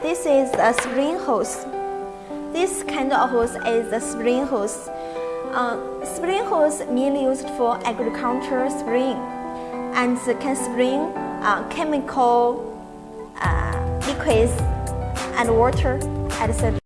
This is a spring hose. This kind of hose is a spring hose. Uh, spring hose mainly used for agriculture spring and can spring uh, chemical uh, liquids and water, etc.